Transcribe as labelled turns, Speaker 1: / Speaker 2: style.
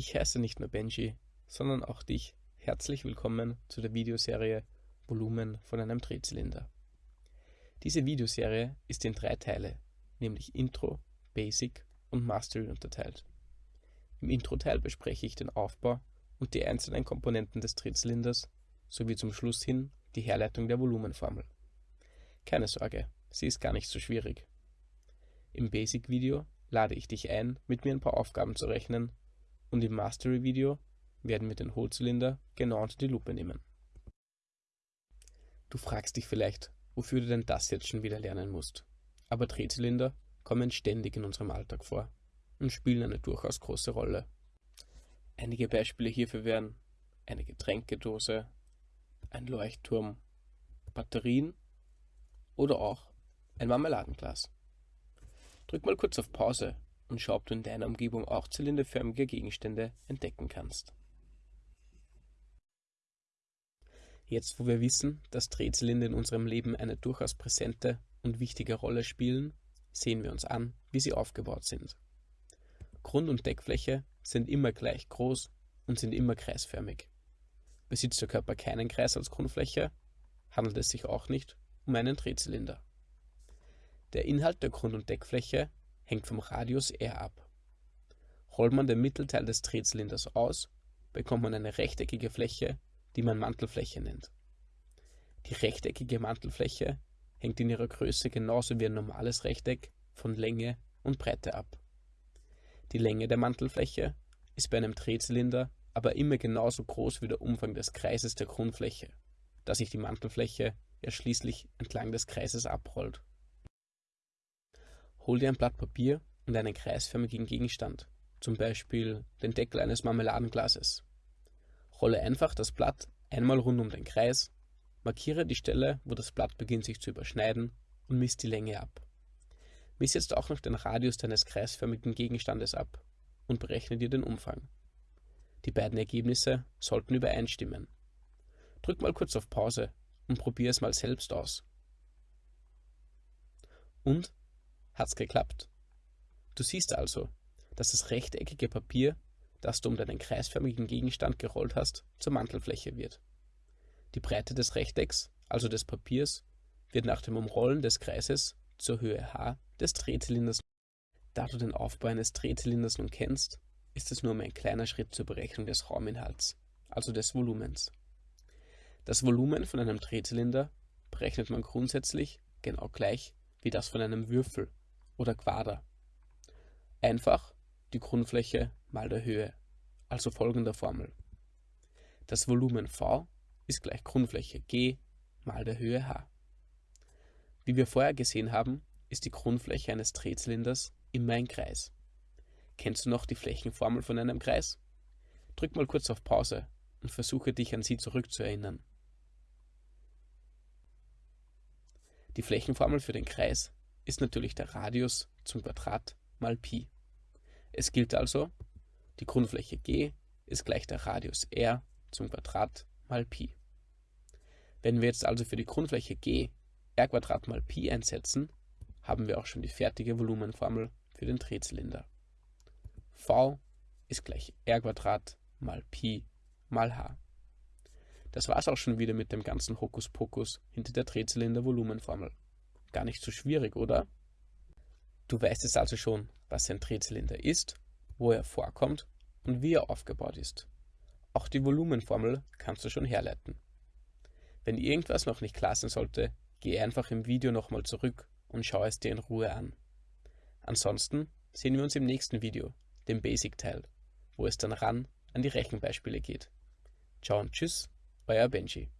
Speaker 1: Ich heiße nicht nur Benji, sondern auch dich herzlich willkommen zu der Videoserie Volumen von einem Drehzylinder. Diese Videoserie ist in drei Teile, nämlich Intro, Basic und Mastery unterteilt. Im Intro-Teil bespreche ich den Aufbau und die einzelnen Komponenten des Drehzylinders sowie zum Schluss hin die Herleitung der Volumenformel. Keine Sorge, sie ist gar nicht so schwierig. Im Basic-Video lade ich dich ein, mit mir ein paar Aufgaben zu rechnen und im Mastery-Video werden wir den Hohlzylinder genau unter die Lupe nehmen. Du fragst dich vielleicht, wofür du denn das jetzt schon wieder lernen musst. Aber Drehzylinder kommen ständig in unserem Alltag vor und spielen eine durchaus große Rolle. Einige Beispiele hierfür wären eine Getränkedose, ein Leuchtturm, Batterien oder auch ein Marmeladenglas. Drück mal kurz auf Pause und schau, ob du in deiner Umgebung auch zylinderförmige Gegenstände entdecken kannst. Jetzt, wo wir wissen, dass Drehzylinder in unserem Leben eine durchaus präsente und wichtige Rolle spielen, sehen wir uns an, wie sie aufgebaut sind. Grund- und Deckfläche sind immer gleich groß und sind immer kreisförmig. Besitzt der Körper keinen Kreis als Grundfläche, handelt es sich auch nicht um einen Drehzylinder. Der Inhalt der Grund- und Deckfläche hängt vom Radius r ab. Rollt man den Mittelteil des Drehzylinders aus, bekommt man eine rechteckige Fläche, die man Mantelfläche nennt. Die rechteckige Mantelfläche hängt in ihrer Größe genauso wie ein normales Rechteck von Länge und Breite ab. Die Länge der Mantelfläche ist bei einem Drehzylinder aber immer genauso groß wie der Umfang des Kreises der Grundfläche, da sich die Mantelfläche ja schließlich entlang des Kreises abrollt. Hol dir ein Blatt Papier und einen kreisförmigen Gegenstand, zum Beispiel den Deckel eines Marmeladenglases. Rolle einfach das Blatt einmal rund um den Kreis, markiere die Stelle, wo das Blatt beginnt sich zu überschneiden und misst die Länge ab. Miss jetzt auch noch den Radius deines kreisförmigen Gegenstandes ab und berechne dir den Umfang. Die beiden Ergebnisse sollten übereinstimmen. Drück mal kurz auf Pause und probier es mal selbst aus. Und Hat's geklappt? Du siehst also, dass das rechteckige Papier, das du um deinen kreisförmigen Gegenstand gerollt hast, zur Mantelfläche wird. Die Breite des Rechtecks, also des Papiers, wird nach dem Umrollen des Kreises zur Höhe h des Drehzylinders. Da du den Aufbau eines Drehzylinders nun kennst, ist es nur um ein kleiner Schritt zur Berechnung des Rauminhalts, also des Volumens. Das Volumen von einem Drehzylinder berechnet man grundsätzlich genau gleich wie das von einem Würfel oder Quader. Einfach die Grundfläche mal der Höhe, also folgender Formel. Das Volumen V ist gleich Grundfläche G mal der Höhe H. Wie wir vorher gesehen haben, ist die Grundfläche eines Drehzylinders immer ein Kreis. Kennst du noch die Flächenformel von einem Kreis? Drück mal kurz auf Pause und versuche dich an sie zurückzuerinnern. Die Flächenformel für den Kreis ist natürlich der Radius zum Quadrat mal Pi. Es gilt also, die Grundfläche G ist gleich der Radius r zum Quadrat mal Pi. Wenn wir jetzt also für die Grundfläche G r Quadrat mal Pi einsetzen, haben wir auch schon die fertige Volumenformel für den Drehzylinder. V ist gleich r Quadrat mal Pi mal h. Das war's auch schon wieder mit dem ganzen Hokuspokus hinter der Drehzylinder-Volumenformel. Gar nicht so schwierig, oder? Du weißt jetzt also schon, was ein Drehzylinder ist, wo er vorkommt und wie er aufgebaut ist. Auch die Volumenformel kannst du schon herleiten. Wenn irgendwas noch nicht klar sein sollte, geh einfach im Video nochmal zurück und schau es dir in Ruhe an. Ansonsten sehen wir uns im nächsten Video, dem Basic-Teil, wo es dann ran an die Rechenbeispiele geht. Ciao und tschüss, euer Benji.